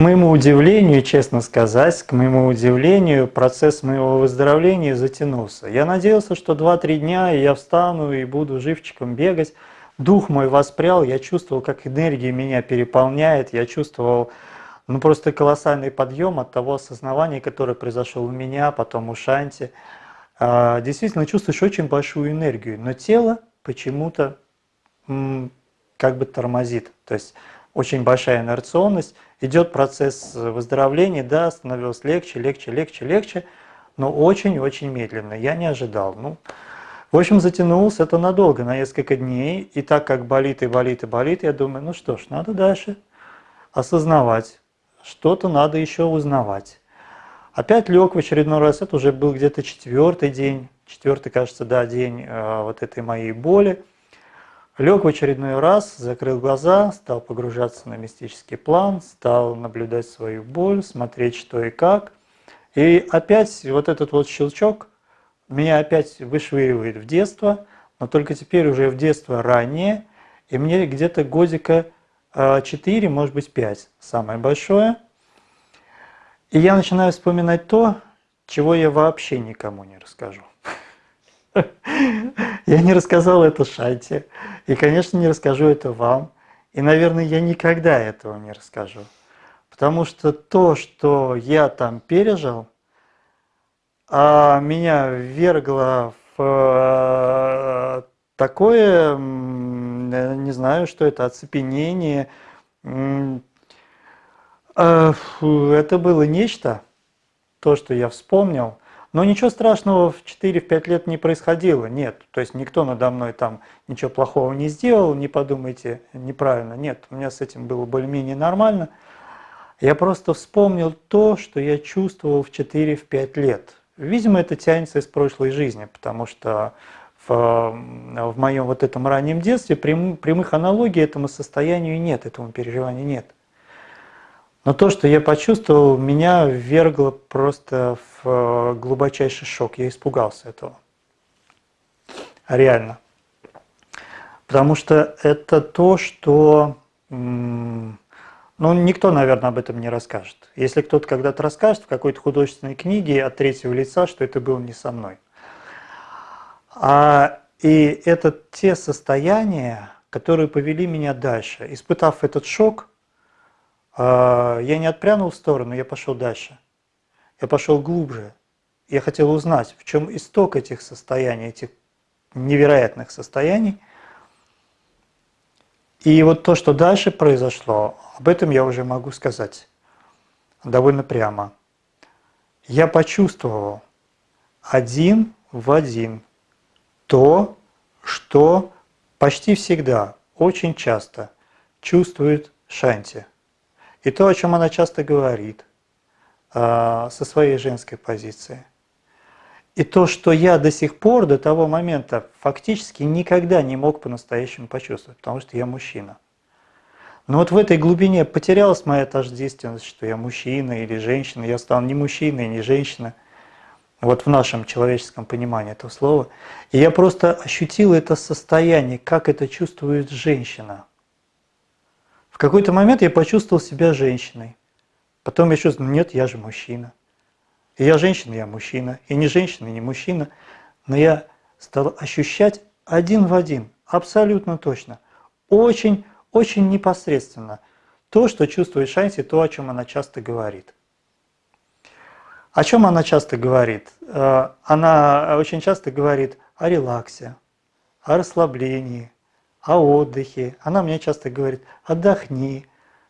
К моему удивлению, честно сказать, к моему удивлению, процесс моего выздоровления затянулся. Я надеялся, что 2-3 дня я встану и буду живчиком бегать. Дух мой воспрял, я чувствовал, как энергия меня переполняет, я чувствовал ну, просто колоссальный подъем от того осознавания, которое произошло у меня, потом у Шанти. А, действительно чувствуешь очень большую энергию, но тело почему-то как бы тормозит. То есть очень большая инерционность, идет процесс выздоровления, да, становилось легче, легче, легче, легче, но очень-очень медленно. Я не ожидал. Ну, в общем, затянулось это надолго, на несколько дней. И так как болит и болит и болит, я думаю, ну что ж, надо дальше осознавать, что-то надо еще узнавать. Опять лег в очередной раз, это уже был где-то четвертый день, четвертый, кажется, да, день э, вот этой моей боли. Лег в очередной раз, закрыл глаза, стал погружаться на мистический план, стал наблюдать свою боль, смотреть что и как. И опять вот этот вот щелчок меня опять вышвыривает в детство, но только теперь уже в детство раннее, и мне где-то годика 4, а, может быть 5, самое большое. И я начинаю вспоминать то, чего я вообще никому не расскажу. Я не рассказал это Шайте, и, конечно, не расскажу это вам, и, наверное, я никогда этого не расскажу. Потому что то, что я там пережил, а меня ввергло в э, такое, не знаю, что это, оцепенение. Э, это было нечто, то, что я вспомнил – но ничего страшного в 4-5 лет не происходило, нет. То есть никто надо мной там ничего плохого не сделал, не подумайте неправильно. Нет, у меня с этим было более-менее нормально. Я просто вспомнил то, что я чувствовал в 4-5 лет. Видимо, это тянется из прошлой жизни, потому что в, в моем вот этом раннем детстве прям, прямых аналогий этому состоянию нет, этому переживанию нет. Но то, что я почувствовал, меня ввергло просто в э, глубочайший шок. Я испугался этого. Реально. Потому что это то, что ну, никто, наверное, об этом не расскажет. Если кто-то когда-то расскажет в какой-то художественной книге от третьего лица, что это было не со мной. А, и это те состояния, которые повели меня дальше. Испытав этот шок, я не отпрянул в сторону, я пошел дальше. Я пошел глубже. Я хотел узнать, в чем исток этих состояний, этих невероятных состояний. И вот то, что дальше произошло, об этом я уже могу сказать довольно прямо. Я почувствовал один в один то, что почти всегда, очень часто чувствует Шанти. И то, о чем она часто говорит а, со своей женской позиции. И то, что я до сих пор, до того момента, фактически никогда не мог по-настоящему почувствовать, потому что я мужчина. Но вот в этой глубине потерялась моя тождественность, что я мужчина или женщина, я стал не мужчиной, не женщина, вот в нашем человеческом понимании этого слова. И я просто ощутил это состояние, как это чувствует женщина – в какой-то момент я почувствовал себя женщиной. Потом я чувствовал, нет, я же мужчина. И я женщина, я мужчина. И не женщина, и не мужчина. Но я стал ощущать один в один, абсолютно точно, очень, очень непосредственно то, что чувствует Шанси, то, о чем она часто говорит. О чем она часто говорит? Э, она очень часто говорит о релаксе, о расслаблении, о отдыхе. Она мне часто говорит, отдохни,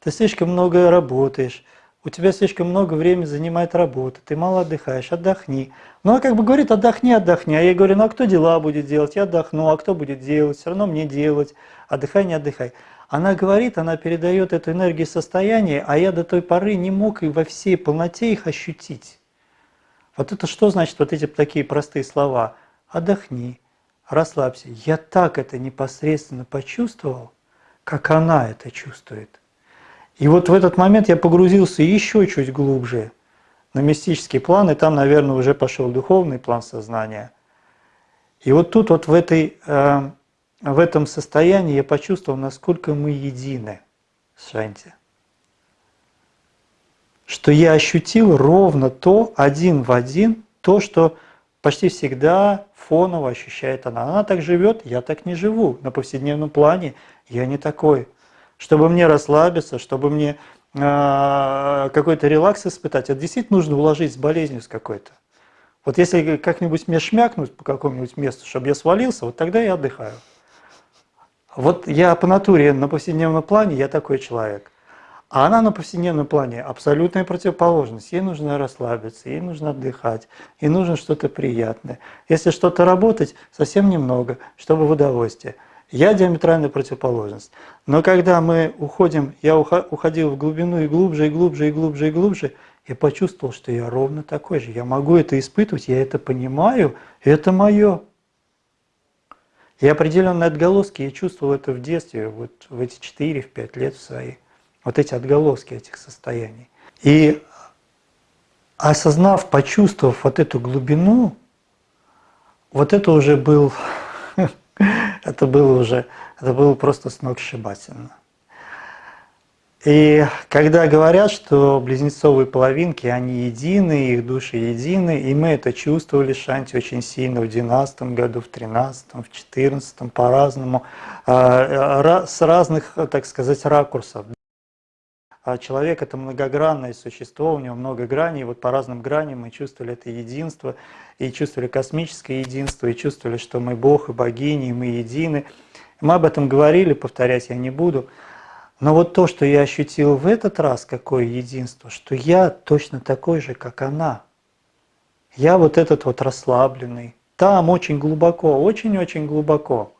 ты слишком много работаешь, у тебя слишком много времени занимает работа, ты мало отдыхаешь, отдохни. Ну, она как бы говорит, отдохни, отдохни. А я говорю, ну а кто дела будет делать? Я отдохну, а кто будет делать? Все равно мне делать. Отдыхай, не отдыхай. Она говорит, она передает эту энергию состояния, а я до той поры не мог и во всей полноте их ощутить. Вот это что значит вот эти такие простые слова? Отдохни, расслабься. Я так это непосредственно почувствовал, как она это чувствует. И вот в этот момент я погрузился еще чуть глубже на мистический план, и там, наверное, уже пошел духовный план сознания. И вот тут вот в, этой, э, в этом состоянии я почувствовал, насколько мы едины с Шанти. что я ощутил ровно то, один в один, то, что почти всегда фоново ощущает она. Она так живет, я так не живу. На повседневном плане я не такой. Чтобы мне расслабиться, чтобы мне э, какой-то релакс испытать, это действительно нужно уложить с болезнью с какой-то. Вот если как-нибудь мне шмякнуть по какому-нибудь месту, чтобы я свалился, вот тогда я отдыхаю. Вот я по натуре на повседневном плане, я такой человек. А она на повседневном плане абсолютная противоположность. Ей нужно расслабиться, ей нужно отдыхать, ей нужно что-то приятное. Если что-то работать, совсем немного, чтобы в удовольствие. Я диаметральная противоположность. Но когда мы уходим, я уходил в глубину и глубже, и глубже, и глубже, и глубже, я почувствовал, что я ровно такой же. Я могу это испытывать, я это понимаю, это мое. И определенные отголоски я чувствовал это в детстве, вот в эти 4-5 лет своих вот эти отголоски этих состояний. И осознав, почувствовав вот эту глубину, вот это уже был, это было уже, это было просто сногсшибательно. И когда говорят, что близнецовые половинки, они едины, их души едины, и мы это чувствовали, Шанти, очень сильно в 12 году, в 13 в 14 по-разному, а, с разных, так сказать, ракурсов. А человек – это многогранное существо, у него много граней, вот по разным граням мы чувствовали это единство, и чувствовали космическое единство, и чувствовали, что мы Бог и богини, и мы едины. Мы об этом говорили, повторять я не буду. Но вот то, что я ощутил в этот раз, какое единство, что я точно такой же, как она. Я вот этот вот расслабленный, там очень глубоко, очень-очень глубоко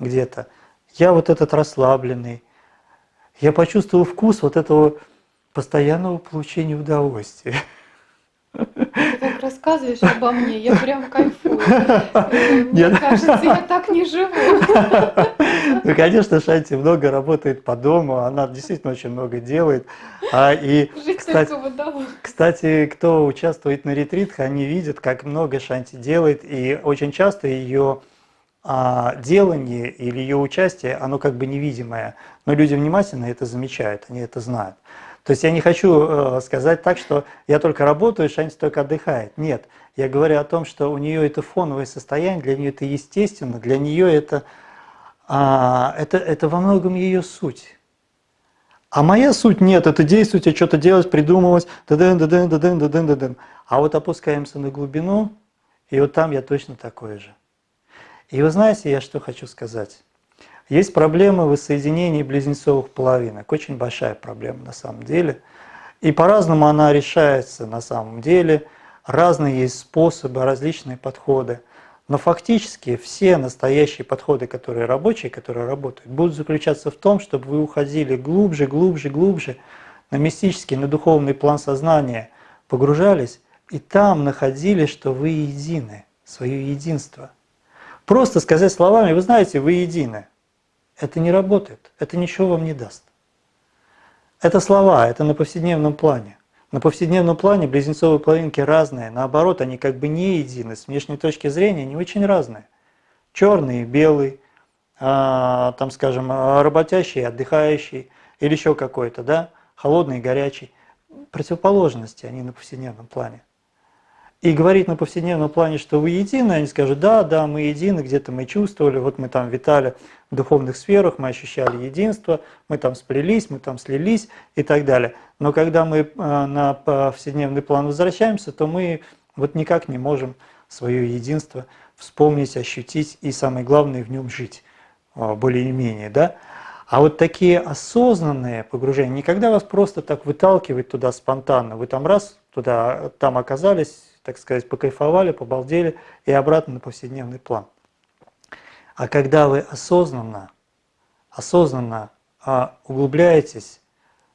где-то. Я вот этот расслабленный, я почувствовал вкус вот этого постоянного получения удовольствия. Ты так рассказываешь обо мне, я прям кайфую. Мне Нет. кажется, я так не живу. Ну, конечно, Шанти много работает по дому, она действительно очень много делает. А, и, Жить кстати, кстати, кто участвует на ретритах, они видят, как много Шанти делает, и очень часто ее а делание или ее участие, оно как бы невидимое, но люди внимательно это замечают, они это знают. То есть я не хочу э, сказать так, что я только работаю, Шанти только отдыхает. Нет, я говорю о том, что у нее это фоновое состояние, для нее это естественно, для нее это, а, это, это во многом ее суть. А моя суть нет, это действовать, а что-то делать, придумывать, да-дын, да-дын, да-дын, да-дын, да-дын. А вот опускаемся на глубину, и вот там я точно такой же. И вы знаете, я что хочу сказать. Есть проблема воссоединения близнецовых половинок, очень большая проблема на самом деле. И по-разному она решается на самом деле, разные есть способы, различные подходы. Но фактически все настоящие подходы, которые рабочие, которые работают, будут заключаться в том, чтобы вы уходили глубже, глубже, глубже на мистический, на духовный план сознания, погружались и там находили, что вы едины, свое единство – Просто сказать словами, вы знаете, вы едины. Это не работает, это ничего вам не даст. Это слова, это на повседневном плане. На повседневном плане близнецовые половинки разные, наоборот, они как бы не едины, с внешней точки зрения они очень разные. Черный, белый, а, там, скажем, работящий, отдыхающий, или еще какой-то, да, холодный, горячий. Противоположности они на повседневном плане и говорить на повседневном плане, что вы едины, они скажут, да, да, мы едины, где-то мы чувствовали, вот мы там витали в духовных сферах, мы ощущали единство, мы там сплелись, мы там слились и так далее. Но когда мы э, на повседневный план возвращаемся, то мы вот никак не можем свое единство вспомнить, ощутить и, самое главное, в нем жить э, более-менее, да. А вот такие осознанные погружения, никогда вас просто так выталкивать туда спонтанно, вы там раз туда, там оказались, так сказать, покайфовали, побалдели и обратно на повседневный план. А когда вы осознанно, осознанно а, углубляетесь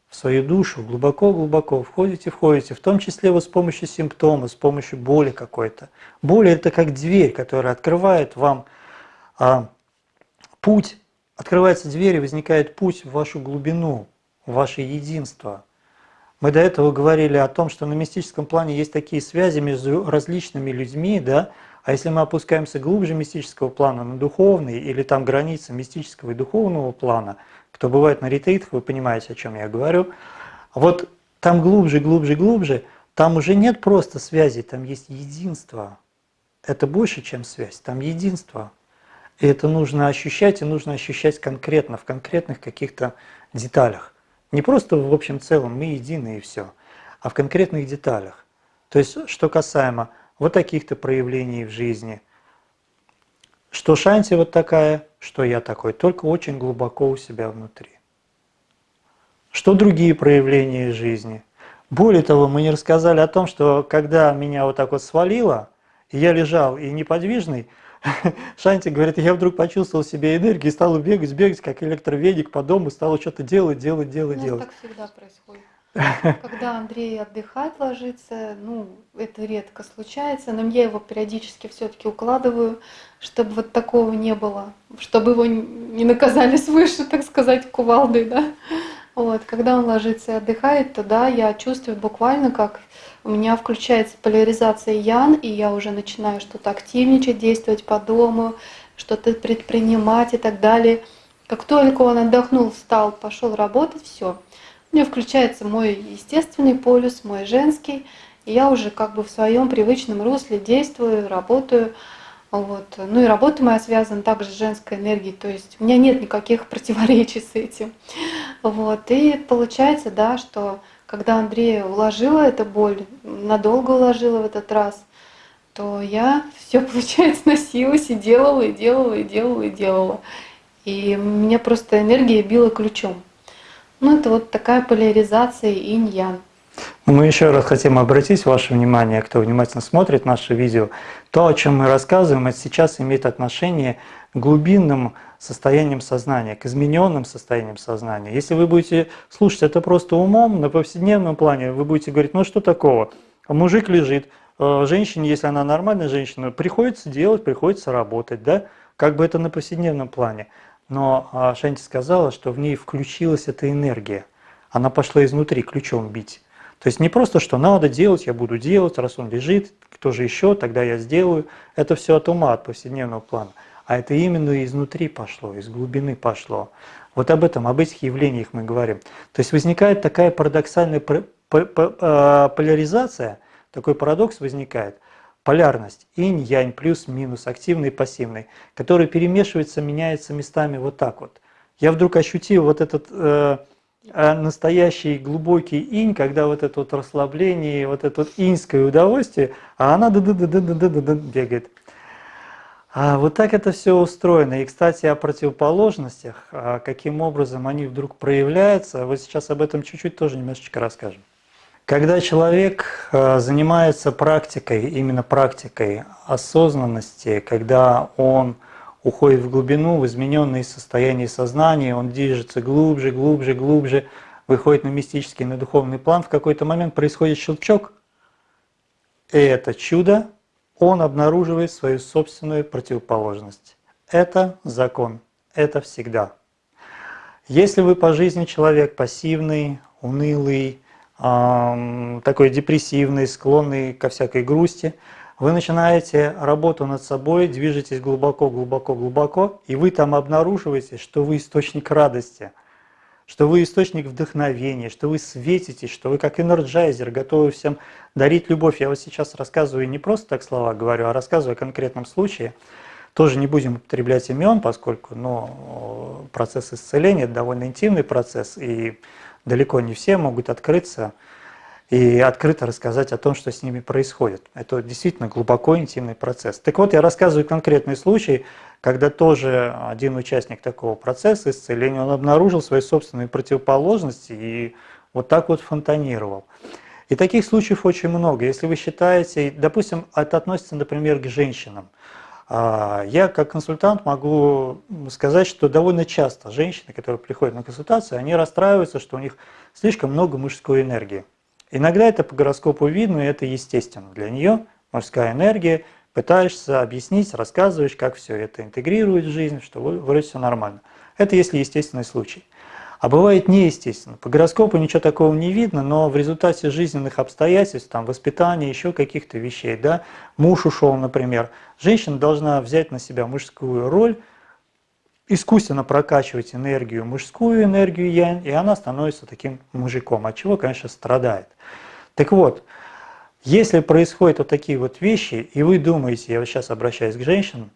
в свою душу, глубоко-глубоко входите, входите, в том числе вот с помощью симптомов, с помощью боли какой-то. Боль – это как дверь, которая открывает вам а, путь, открывается дверь и возникает путь в вашу глубину, в ваше единство – мы до этого говорили о том, что на мистическом плане есть такие связи между различными людьми, да, а если мы опускаемся глубже мистического плана на духовный или там границы мистического и духовного плана, кто бывает на ретритах, вы понимаете, о чем я говорю, вот там глубже, глубже, глубже, там уже нет просто связи, там есть единство. Это больше, чем связь, там единство. И это нужно ощущать, и нужно ощущать конкретно, в конкретных каких-то деталях. Не просто в общем целом, мы едины и все, а в конкретных деталях. То есть, что касаемо вот таких-то проявлений в жизни, что Шанти вот такая, что я такой, только очень глубоко у себя внутри. Что другие проявления жизни? Более того, мы не рассказали о том, что когда меня вот так вот свалило, и я лежал и неподвижный, Шанти говорит, я вдруг почувствовал себе энергию и стал бегать, бегать, как электроведик по дому, стал что-то делать, делать, делать, У делать. так всегда происходит. Когда Андрей отдыхает, ложится, ну, это редко случается, но я его периодически все-таки укладываю, чтобы вот такого не было, чтобы его не наказали свыше, так сказать, кувалдой, да. Вот, когда он ложится и отдыхает, то да, я чувствую буквально, как у меня включается поляризация ян, и я уже начинаю что-то активничать, действовать по дому, что-то предпринимать и так далее. Как только он отдохнул, встал, пошел работать, все. У меня включается мой естественный полюс, мой женский, и я уже как бы в своем привычном русле действую, работаю. Вот. Ну и работа моя связана также с женской энергией, то есть у меня нет никаких противоречий с этим. Вот. И получается, да, что когда Андрея уложила эта боль, надолго уложила в этот раз, то я все, получается, носилась и делала, и делала, и делала, и делала. И меня просто энергия била ключом. Ну, это вот такая поляризация инь-ян. Мы еще раз хотим обратить ваше внимание, кто внимательно смотрит наше видео, то, о чем мы рассказываем, это сейчас имеет отношение к глубинным состояниям сознания, к измененным состояниям сознания. Если вы будете слушать это просто умом, на повседневном плане, вы будете говорить, ну что такого, мужик лежит, э, женщине, если она нормальная женщина, приходится делать, приходится работать, да, как бы это на повседневном плане. Но а, Шанти сказала, что в ней включилась эта энергия, она пошла изнутри ключом бить. То есть не просто, что надо делать, я буду делать, раз он лежит, кто же еще, тогда я сделаю. Это все от ума, от повседневного плана. А это именно изнутри пошло, из глубины пошло. Вот об этом, об этих явлениях мы говорим. То есть возникает такая парадоксальная а, поляризация, такой парадокс возникает. Полярность инь-янь плюс-минус, активный и пассивный, который перемешивается, меняется местами вот так вот. Я вдруг ощутил вот этот э, а настоящий глубокий инь, когда вот это вот расслабление, вот это вот иньское удовольствие, а она бегает. А вот так это все устроено. И, кстати, о противоположностях, а каким образом они вдруг проявляются, вот сейчас об этом чуть-чуть тоже немножечко расскажем. Когда человек а, занимается практикой, именно практикой осознанности, когда он уходит в глубину, в измененные состояния сознания, он движется глубже, глубже, глубже, выходит на мистический, на духовный план, в какой-то момент происходит щелчок, и это чудо, он обнаруживает свою собственную противоположность. Это закон, это всегда. Если вы по жизни человек пассивный, унылый, такой депрессивный, склонный ко всякой грусти – вы начинаете работу над собой, движетесь глубоко, глубоко, глубоко, и вы там обнаруживаете, что вы источник радости, что вы источник вдохновения, что вы светитесь, что вы как энерджайзер, готовы всем дарить любовь. Я вот сейчас рассказываю не просто так слова говорю, а рассказываю о конкретном случае. Тоже не будем употреблять имен, поскольку ну, процесс исцеления – это довольно интимный процесс, и далеко не все могут открыться и открыто рассказать о том, что с ними происходит. Это действительно глубоко интимный процесс. Так вот, я рассказываю конкретный случай, когда тоже один участник такого процесса исцеления, он обнаружил свои собственные противоположности и вот так вот фонтанировал. И таких случаев очень много. Если вы считаете, допустим, это относится, например, к женщинам. А, я как консультант могу сказать, что довольно часто женщины, которые приходят на консультацию, они расстраиваются, что у них слишком много мужской энергии. Иногда это по гороскопу видно, и это естественно для нее, мужская энергия, пытаешься объяснить, рассказываешь, как все это интегрирует в жизнь, что вроде все нормально. Это если естественный случай. А бывает неестественно. По гороскопу ничего такого не видно, но в результате жизненных обстоятельств, там, воспитания, еще каких-то вещей, да, муж ушел, например, женщина должна взять на себя мужскую роль, искусственно прокачивать энергию, мужскую энергию ян, и она становится таким мужиком, от чего, конечно, страдает. Так вот, если происходят вот такие вот вещи, и вы думаете, я вот сейчас обращаюсь к женщинам,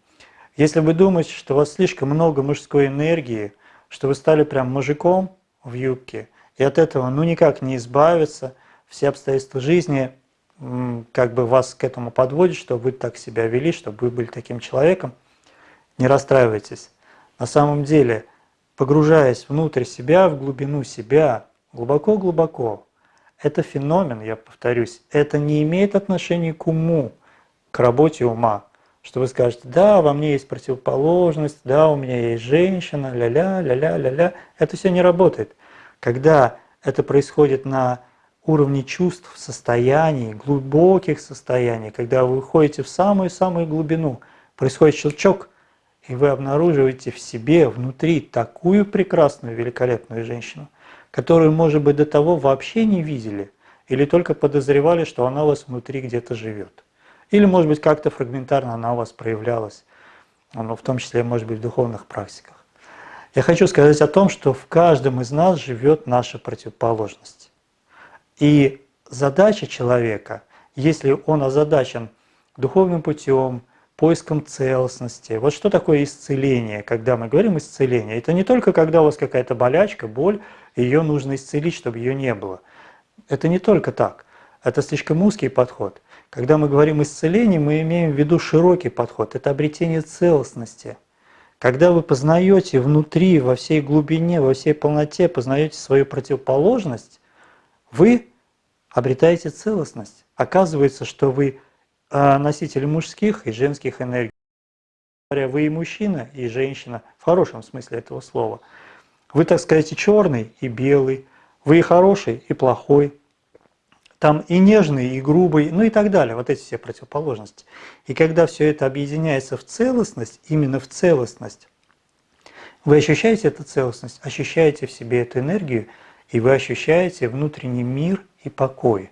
если вы думаете, что у вас слишком много мужской энергии, что вы стали прям мужиком в юбке, и от этого ну никак не избавиться, все обстоятельства жизни как бы вас к этому подводят, чтобы вы так себя вели, чтобы вы были таким человеком, не расстраивайтесь. На самом деле, погружаясь внутрь себя, в глубину себя, глубоко-глубоко, это феномен, я повторюсь, это не имеет отношения к уму, к работе ума. Что вы скажете, да, во мне есть противоположность, да, у меня есть женщина, ля-ля, ля-ля, ля-ля. Это все не работает. Когда это происходит на уровне чувств, состояний, глубоких состояний, когда вы уходите в самую-самую глубину, происходит щелчок, и вы обнаруживаете в себе внутри такую прекрасную, великолепную женщину, которую, может быть, до того вообще не видели или только подозревали, что она у вас внутри где-то живет. Или, может быть, как-то фрагментарно она у вас проявлялась, ну, в том числе, может быть, в духовных практиках. Я хочу сказать о том, что в каждом из нас живет наша противоположность. И задача человека, если он озадачен духовным путем, поиском целостности. Вот что такое исцеление, когда мы говорим исцеление? Это не только когда у вас какая-то болячка, боль, ее нужно исцелить, чтобы ее не было. Это не только так. Это слишком узкий подход. Когда мы говорим исцеление, мы имеем в виду широкий подход. Это обретение целостности. Когда вы познаете внутри, во всей глубине, во всей полноте, познаете свою противоположность, вы обретаете целостность. Оказывается, что вы а, носитель мужских и женских энергий. Вы и мужчина, и женщина, в хорошем смысле этого слова. Вы, так сказать, и черный, и белый. Вы и хороший, и плохой. Там и нежный, и грубый, ну и так далее. Вот эти все противоположности. И когда все это объединяется в целостность, именно в целостность, вы ощущаете эту целостность, ощущаете в себе эту энергию, и вы ощущаете внутренний мир и покой.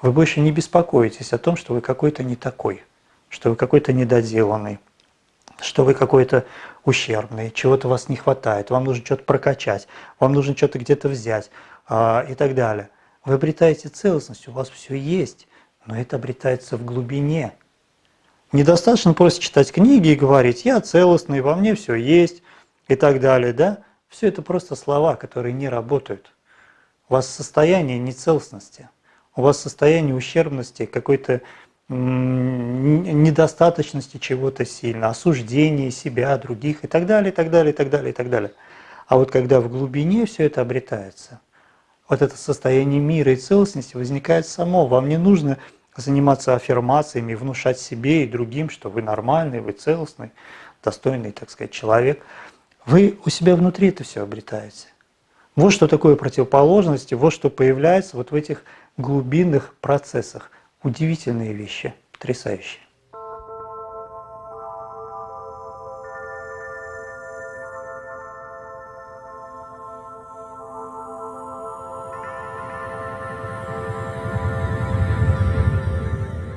Вы больше не беспокоитесь о том, что вы какой-то не такой, что вы какой-то недоделанный, что вы какой-то ущербный, чего-то вас не хватает, вам нужно что-то прокачать, вам нужно что-то где-то взять а, и так далее. Вы обретаете целостность, у вас все есть, но это обретается в глубине. Недостаточно просто читать книги и говорить «я целостный, во мне все есть» и так далее. Да? Все это просто слова, которые не работают. У вас состояние нецелостности – у вас состояние ущербности, какой-то недостаточности чего-то сильно, осуждения себя, других и так далее, и так далее, и так далее, и так далее. А вот когда в глубине все это обретается, вот это состояние мира и целостности возникает само. Вам не нужно заниматься аффирмациями, внушать себе и другим, что вы нормальный, вы целостный, достойный, так сказать, человек. Вы у себя внутри это все обретаете. Вот что такое противоположности, вот что появляется вот в этих глубинных процессах. Удивительные вещи, потрясающие.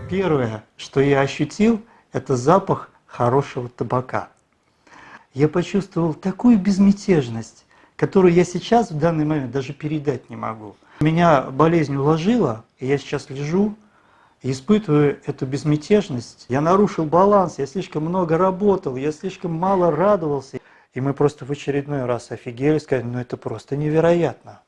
Первое, что я ощутил, это запах хорошего табака. Я почувствовал такую безмятежность, которую я сейчас в данный момент даже передать не могу. Меня болезнь уложила, и я сейчас лежу и испытываю эту безмятежность. Я нарушил баланс, я слишком много работал, я слишком мало радовался. И мы просто в очередной раз офигели, сказали, ну это просто невероятно.